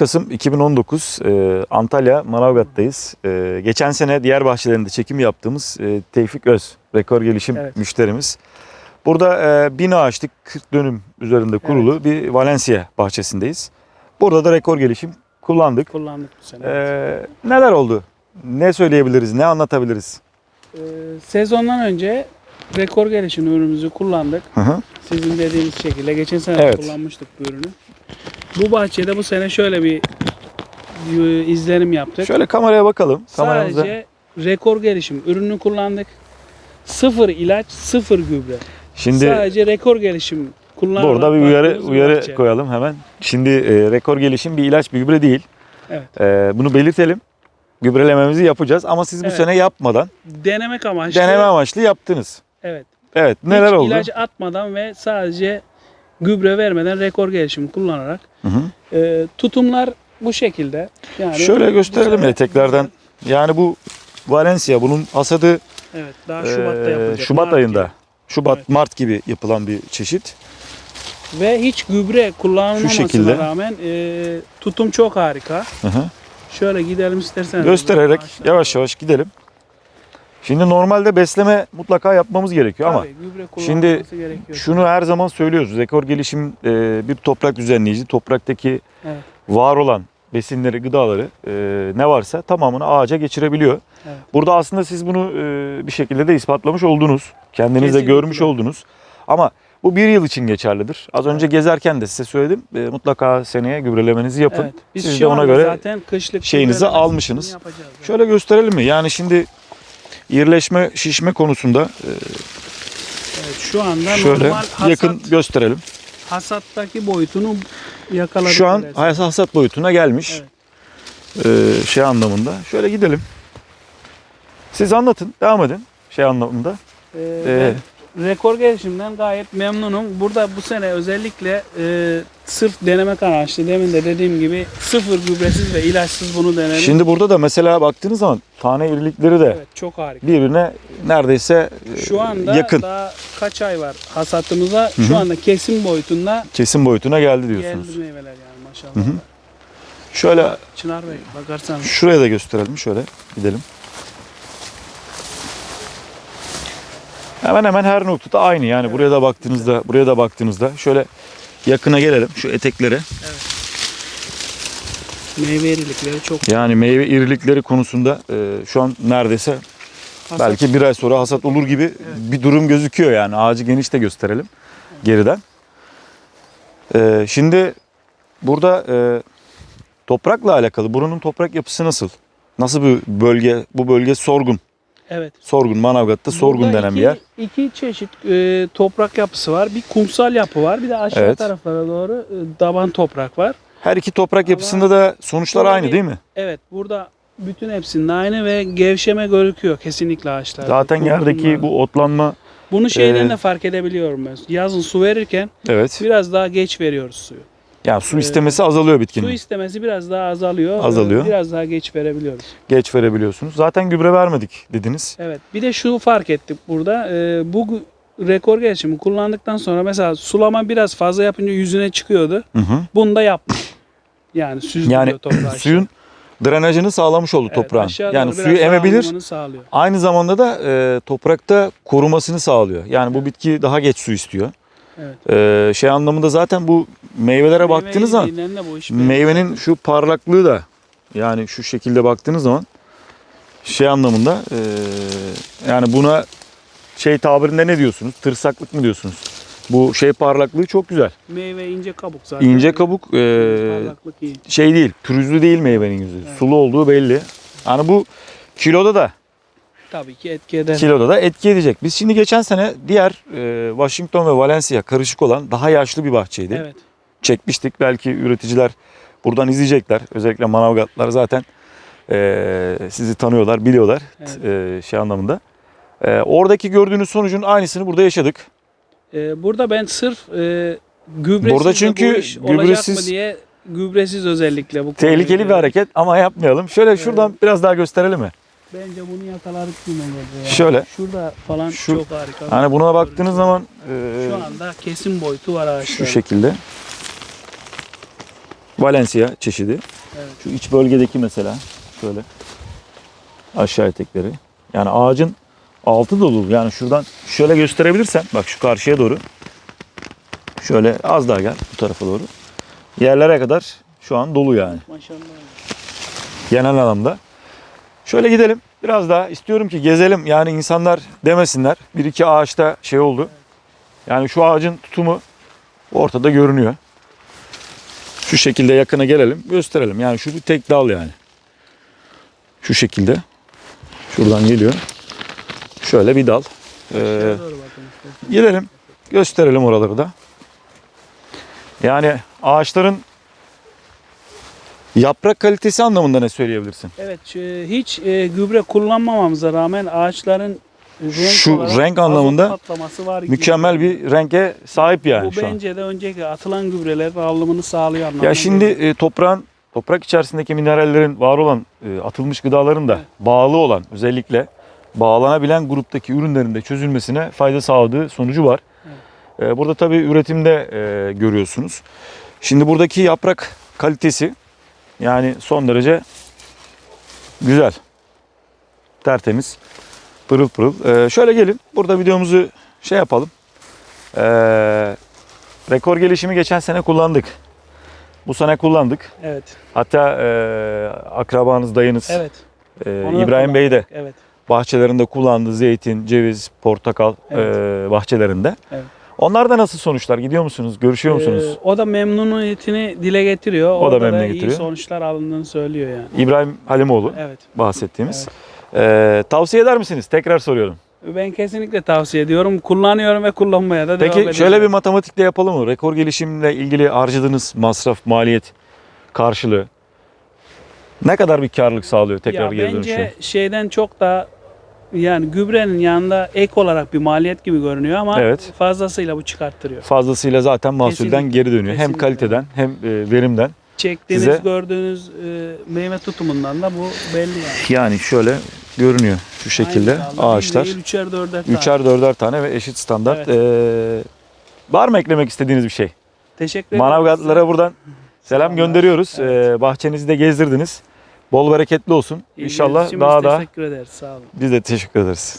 Kasım 2019 e, Antalya Manavgat'tayız. E, geçen sene diğer bahçelerinde çekim yaptığımız e, Tevfik Öz, rekor gelişim Evet. müşterimiz. Burada e, 1000 ağaçlık 40 dönüm üzerinde kurulu bir Valencia bahçesindeyiz. Burada da rekor gelişim kullandık. Kullandık bu sene. E, neler oldu? Ne söyleyebiliriz, ne anlatabiliriz? Ee, sezondan önce rekor gelişim ürünümüzü kullandık. Hı hı. Sizin dediğiniz şekilde. Geçen sene Evet. kullanmıştık bu ürünü. Bu bahçede bu sene şöyle bir izlenim yaptık. Şöyle kameraya bakalım. Kameramıza. Sadece rekor gelişim ürünü kullandık. Sıfır ilaç, sıfır gübre. Şimdi Sadece rekor gelişim kullanarak Burada bir uyarı uyarı bahçe. koyalım hemen. Şimdi e, rekor gelişim bir ilaç bir gübre değil. Evet. E, bunu belirtelim. Gübrelememizi yapacağız ama siz bu Evet. sene yapmadan Denemek amaçlı. deneme amaçlı yaptınız. Evet. Evet. Neler Hiç oldu? ilaç atmadan ve sadece gübre vermeden rekor gelişim kullanarak Hı hı. e, tutumlar bu şekilde. Yani Şöyle gösterelim ya tekrardan. Yani bu Valencia bunun hasadı Evet, daha e, Şubat'ta yapılacak. Şubat Mart ayında. gibi. Şubat Evet. Mart gibi yapılan bir çeşit. Ve hiç gübre kullanılmamasına rağmen e, tutum çok harika. Hı hı. Şöyle gidelim isterseniz. Göstererek yavaş yavaş gidelim. Şimdi normalde besleme mutlaka yapmamız gerekiyor ama Tabii, gübre şimdi gerekiyor. Şunu her zaman söylüyoruz. Rekor gelişim e, bir toprak düzenleyici. Topraktaki Evet. var olan besinleri, gıdaları e, ne varsa tamamını ağaca geçirebiliyor. Evet. Burada aslında siz bunu e, bir şekilde de ispatlamış oldunuz. Kendiniz de Kesinlikle. görmüş oldunuz. Ama bu bir yıl için geçerlidir. Az önce gezerken de size söyledim. E, mutlaka seneye gübrelemenizi yapın. Evet. Biz Siz de ona göre zaten kışlık şeyinizi almışsınız. Evet. Şöyle gösterelim mi? Yani şimdi irileşme, şişme konusunda e, Evet, şu anda şöyle normal hasat, yakın gösterelim. hasattaki boyutunu yakaladık. Şu an neredeyse. hasat boyutuna gelmiş. Ee, şey anlamında. Şöyle gidelim. Siz anlatın. Devam edin. Şey anlamında. Ee, Ee, rekor gelişimden gayet memnunum. Burada bu sene özellikle e, sırf denemek amaçlı demin de dediğim gibi sıfır gübresiz ve ilaçsız bunu denedim. Şimdi burada da mesela baktığınız zaman tane irilikleri de evet çok harika. birbirine neredeyse e, Şu anda yakın. daha kaç ay var hasatımıza? Hı hı. Şu anda kesim boyutunda Kesim boyutuna geldi diyorsunuz. geldi meyveler yani maşallah. Hı hı. Şöyle Çınar Bey bakarsan şuraya da gösterelim. Şöyle gidelim. Hemen hemen her noktada aynı. Yani buraya da baktığınızda, buraya da baktığınızda şöyle yakına gelelim şu eteklere. meyve irilikleri çok Yani meyve irilikleri konusunda e, şu an neredeyse hasat. belki bir ay sonra hasat olur gibi bir durum gözüküyor yani. Ağacı geniş de gösterelim geriden. E, şimdi burada e, toprakla alakalı buranın toprak yapısı nasıl? Nasıl bir bölge? Bu bölge sorgun. Evet. Sorgun Manavgat'ta sorgun Burada denen iki, bir yer. iki çeşit e, toprak yapısı var. Bir kumsal yapı var. Bir de aşağı Evet. taraflara doğru e, daban toprak var. Her iki toprak Ama yapısında da sonuçlar aynı bir- değil mi? Evet burada bütün hepsinde aynı ve gevşeme görüküyor kesinlikle ağaçlarda. Zaten yerdeki bu otlanma Bunu şeyden e, de fark edebiliyorum ben. Yazın su verirken evet. biraz daha geç veriyoruz suyu. Yani su e, istemesi azalıyor bitkinin. Su istemesi biraz daha azalıyor. Azalıyor. Ee, Biraz daha geç verebiliyoruz. Geç verebiliyorsunuz. Zaten gübre vermedik dediniz. Evet. Bir de şu fark ettik burada. Ee, bu rekor gelişimi kullandıktan sonra mesela sulama biraz fazla yapınca yüzüne çıkıyordu. Hı hı. Bunu da yaptık. Yani süzdürüyor Yani toprağı. suyun drenajını sağlamış oldu Evet, toprağın. Yani suyu emebilir. Aynı zamanda da e, toprakta korumasını sağlıyor. Yani bu bitki daha geç su istiyor. Evet. E, şey anlamında zaten bu meyvelere baktığınız zaman Meyve iş belli. meyvenin şu parlaklığı da yani şu şekilde baktığınız zaman şey anlamında e, yani buna şey tabirinde ne diyorsunuz? Tırsaklık mı diyorsunuz? Bu şey parlaklığı çok güzel. Meyve ince kabuk zaten. İnce kabuk e, Parlaklık iyi. şey değil, pürüzlü değil meyvenin yüzü. Evet. Sulu olduğu belli. Yani bu kiloda da Tabii ki etki eder. kiloda da etki edecek. Biz şimdi geçen sene diğer e, Washington ve Valencia karışık olan daha yaşlı bir bahçeydi. Evet. Çekmiştik. Belki üreticiler buradan izleyecekler. Özellikle Manavgatlar zaten e, sizi tanıyorlar, biliyorlar Evet. e, şey anlamında. E, oradaki gördüğünüz sonucun aynısını burada yaşadık. Ee, burada ben sırf e, gübresiz Burada çünkü bu iş olacak gübresiz- mı diye gübresiz özellikle bu Tehlikeli bir hareket ama yapmayalım. Şöyle şuradan biraz daha gösterelim mi? Bence bunu yakaladık oldu ya. Şöyle. Şurada falan Şu- çok harika. Hani buna baktığınız zaman e, Şu anda kesim boyutu var ağaçlarda. şu şekilde. Valencia çeşidi. Evet. Şu iç bölgedeki mesela şöyle aşağı etekleri. Yani ağacın altı dolu. Yani şuradan şöyle gösterebilirsen bak şu karşıya doğru. Şöyle az daha gel bu tarafa doğru. Yerlere kadar şu an dolu yani Maşallah. genel anlamda. Şöyle gidelim. Biraz daha istiyorum ki gezelim. Yani insanlar demesinler. Bir iki ağaçta şey oldu. Yani şu ağacın tutumu ortada görünüyor. Şu şekilde yakına gelelim. Gösterelim. Yani şu bir tek dal yani. Şu şekilde. Şuradan geliyor. Şöyle bir dal. Ee. Gidelim. Gösterelim oraları da. Yani ağaçların yaprak kalitesi anlamında ne söyleyebilirsin? Evet şu- hiç e, gübre kullanmamamıza rağmen ağaçların renk Şu renk anlamında var gibi. Mükemmel bir renge sahip yani Bu şu an. bence de önceki atılan gübrelerin alımını sağlıyor anlamına Ya şimdi e, toprağın toprak içerisindeki minerallerin var olan e, atılmış gıdaların da Evet. bağlı olan özellikle bağlanabilen gruptaki ürünlerin de çözülmesine fayda sağladığı sonucu var. E, Burada tabii üretimde e, görüyorsunuz. Şimdi buradaki yaprak kalitesi yani son derece güzel. Tertemiz. Pırıl pırıl. E, şöyle gelin. Burada videomuzu şey yapalım. E, rekor gelişimi geçen sene kullandık. Bu sene kullandık. Evet. Hatta e, akrabanız, dayınız Evet. e, Onu İbrahim Bey de Evet. bahçelerinde kullandı. Zeytin, ceviz, portakal Evet. e, bahçelerinde. Evet. Onlarda nasıl sonuçlar? Gidiyor musunuz? Görüşüyor musunuz? Ee, o da memnuniyetini dile getiriyor. O da Orada memnun iyi getiriyor. sonuçlar alındığını söylüyor yani. İbrahim Halimoğlu Evet. bahsettiğimiz. E, tavsiye eder misiniz? Tekrar soruyorum. Ben kesinlikle tavsiye ediyorum. Kullanıyorum ve kullanmaya da devam Peki şöyle bir matematikle yapalım mı? Rekor gelişimle ilgili harcadığınız masraf, maliyet karşılığı ne kadar bir karlılık sağlıyor tekrar ya geri bence dönüşe? şeyden çok da yani gübrenin yanında ek olarak bir maliyet gibi görünüyor ama Evet. fazlasıyla bu çıkarttırıyor. Fazlasıyla zaten mahsulden Kesinlikle, geri dönüyor. Hem kesinlikle. kaliteden hem e, verimden. Çektiğiniz, Size- gördüğünüz e, meyve tutumundan da bu belli yani. Yani şöyle görünüyor şu şekilde Aynı bir ağaçlar. değil, üçer dörder tane. Üçer dörder tane ve eşit standart. Ee, var mı eklemek istediğiniz bir şey? Teşekkür ederim. Manavgatlılara buradan selam Selamlar. gönderiyoruz. Evet. Ee, bahçenizi de gezdirdiniz. Bol bereketli olsun. İlginiz İnşallah daha da Teşekkür ederiz. Sağ olun. biz de teşekkür ederiz.